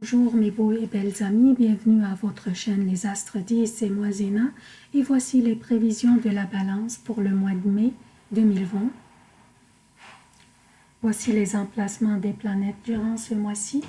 Bonjour mes beaux et belles amis, bienvenue à votre chaîne Les Astres 10, c'est moi Zéna et voici les prévisions de la balance pour le mois de mai 2020. Voici les emplacements des planètes durant ce mois-ci.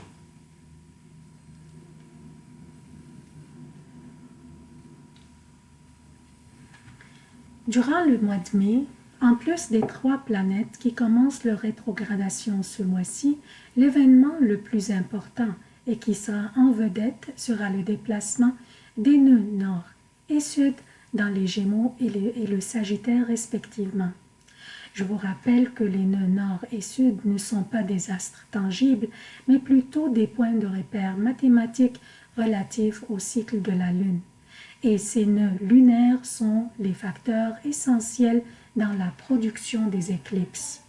Durant le mois de mai, en plus des trois planètes qui commencent leur rétrogradation ce mois-ci, l'événement le plus important et qui sera en vedette sera le déplacement des nœuds nord et sud dans les Gémeaux et, le Sagittaire respectivement. Je vous rappelle que les nœuds nord et sud ne sont pas des astres tangibles, mais plutôt des points de repère mathématiques relatifs au cycle de la Lune. Et ces nœuds lunaires sont les facteurs essentiels dans la production des éclipses.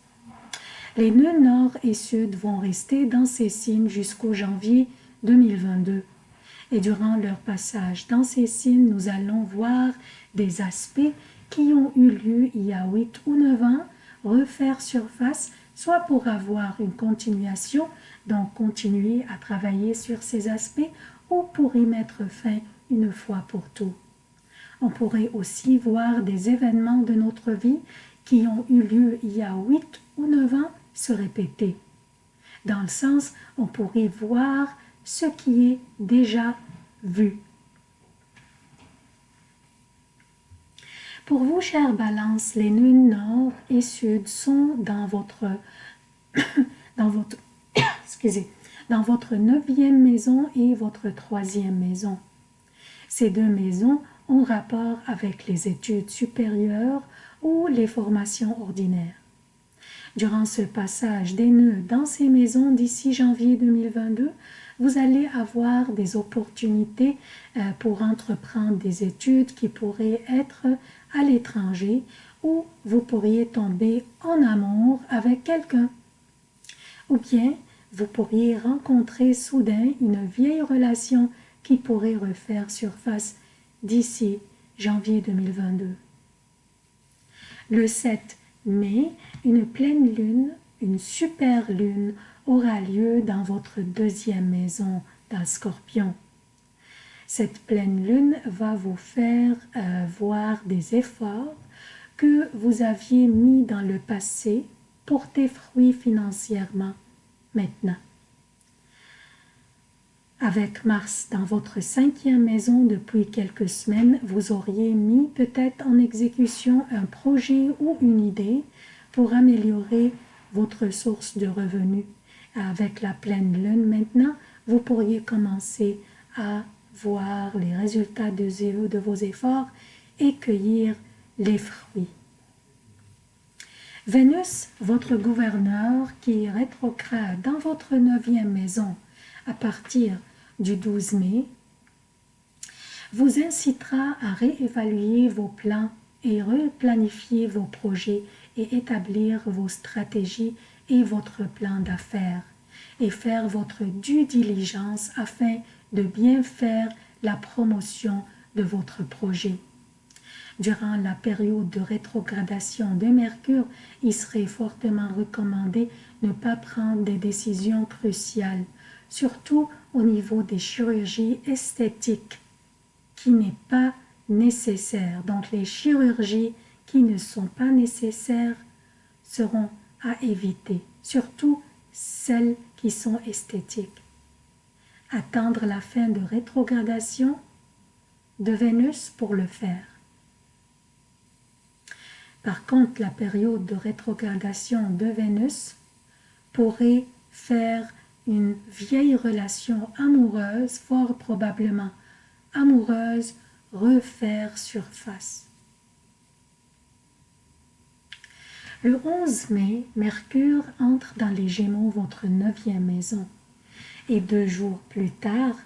Les nœuds nord et sud vont rester dans ces signes jusqu'au janvier 2022. Et durant leur passage dans ces signes, nous allons voir des aspects qui ont eu lieu il y a 8 ou 9 ans refaire surface, soit pour avoir une continuation, donc continuer à travailler sur ces aspects, ou pour y mettre fin une fois pour tout. On pourrait aussi voir des événements de notre vie qui ont eu lieu il y a 8 ou 9 ans se répéter. Dans le sens, on pourrait voir ce qui est déjà vu. Pour vous, chère balance, les nœuds nord et sud sont dans votre, dans votre, dans votre neuvième maison et votre troisième maison. Ces deux maisons ont rapport avec les études supérieures ou les formations ordinaires. Durant ce passage des nœuds dans ces maisons d'ici janvier 2022, vous allez avoir des opportunités euh, pour entreprendre des études qui pourraient être à l'étranger ou vous pourriez tomber en amour avec quelqu'un. Ou bien vous pourriez rencontrer soudain une vieille relation qui pourrait refaire surface d'ici janvier 2022. Le 7 mais une pleine lune, une super lune, aura lieu dans votre deuxième maison, dans Scorpion. Cette pleine lune va vous faire euh, voir des efforts que vous aviez mis dans le passé porter fruit financièrement maintenant. Avec Mars dans votre cinquième maison depuis quelques semaines, vous auriez mis peut-être en exécution un projet ou une idée pour améliorer votre source de revenus. Avec la pleine lune maintenant, vous pourriez commencer à voir les résultats de, vos efforts et cueillir les fruits. Vénus, votre gouverneur qui rétrograde dans votre neuvième maison à partir du 12 mai vous incitera à réévaluer vos plans et replanifier vos projets et établir vos stratégies et votre plan d'affaires et faire votre due diligence afin de bien faire la promotion de votre projet. Durant la période de rétrogradation de Mercure, il serait fortement recommandé de ne pas prendre des décisions cruciales surtout au niveau des chirurgies esthétiques, qui n'est pas nécessaire. Donc les chirurgies qui ne sont pas nécessaires seront à éviter, surtout celles qui sont esthétiques. Attendre la fin de rétrogradation de Vénus pour le faire. Par contre, la période de rétrogradation de Vénus pourrait faire une vieille relation amoureuse, fort probablement amoureuse, refaire surface. Le 11 mai, Mercure entre dans les Gémeaux, votre neuvième maison. Et deux jours plus tard,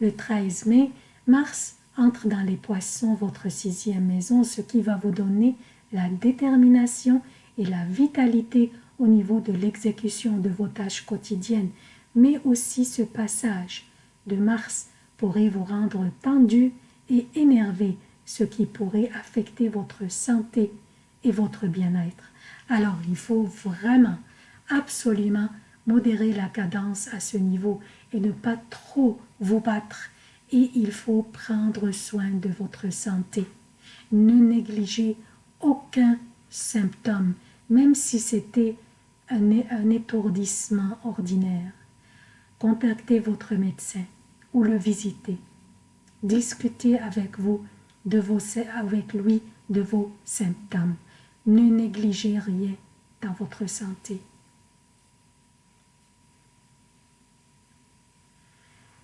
le 13 mai, Mars entre dans les Poissons, votre sixième maison, ce qui va vous donner la détermination et la vitalité au niveau de l'exécution de vos tâches quotidiennes, mais aussi ce passage de Mars pourrait vous rendre tendu et énervé, ce qui pourrait affecter votre santé et votre bien-être. Alors il faut vraiment, absolument modérer la cadence à ce niveau et ne pas trop vous battre. Et il faut prendre soin de votre santé. Ne négligez aucun symptôme, même si c'était un, étourdissement ordinaire. Contactez votre médecin ou le visitez. Discutez avec, vous de vos, avec lui de vos symptômes. Ne négligez rien dans votre santé.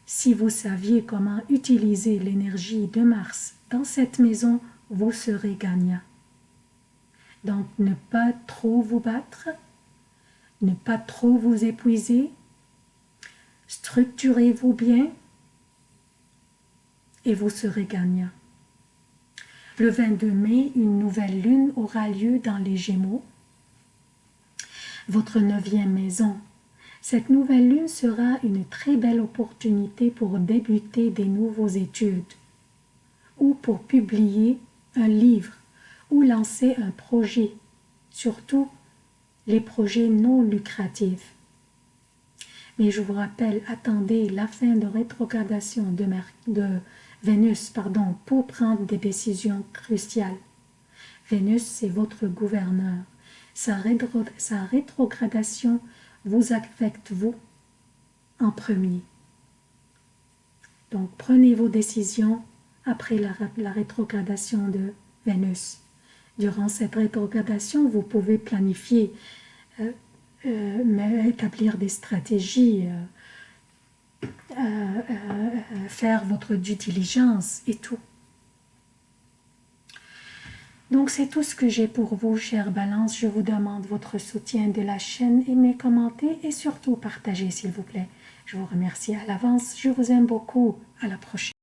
Si vous saviez comment utiliser l'énergie de Mars dans cette maison, vous serez gagnant. Donc, ne pas trop vous battre, ne pas trop vous épuiser, structurez-vous bien et vous serez gagnant. Le 22 mai, une nouvelle lune aura lieu dans les Gémeaux, votre neuvième maison. Cette nouvelle lune sera une très belle opportunité pour débuter des nouvelles études ou pour publier un livre ou lancer un projet, surtout les projets non lucratifs. Mais je vous rappelle, attendez la fin de rétrogradation de, Vénus pardon, pour prendre des décisions cruciales. Vénus, c'est votre gouverneur. Sa, rétrogradation vous affecte, vous, en premier. Donc, prenez vos décisions après la rétrogradation de Vénus. Durant cette rétrogradation, vous pouvez planifier, euh, euh, établir des stratégies, euh, euh, faire votre due diligence et tout. Donc c'est tout ce que j'ai pour vous, chère Balance. Je vous demande votre soutien de la chaîne, aimez, commentez et surtout partagez s'il vous plaît. Je vous remercie à l'avance. Je vous aime beaucoup. À la prochaine.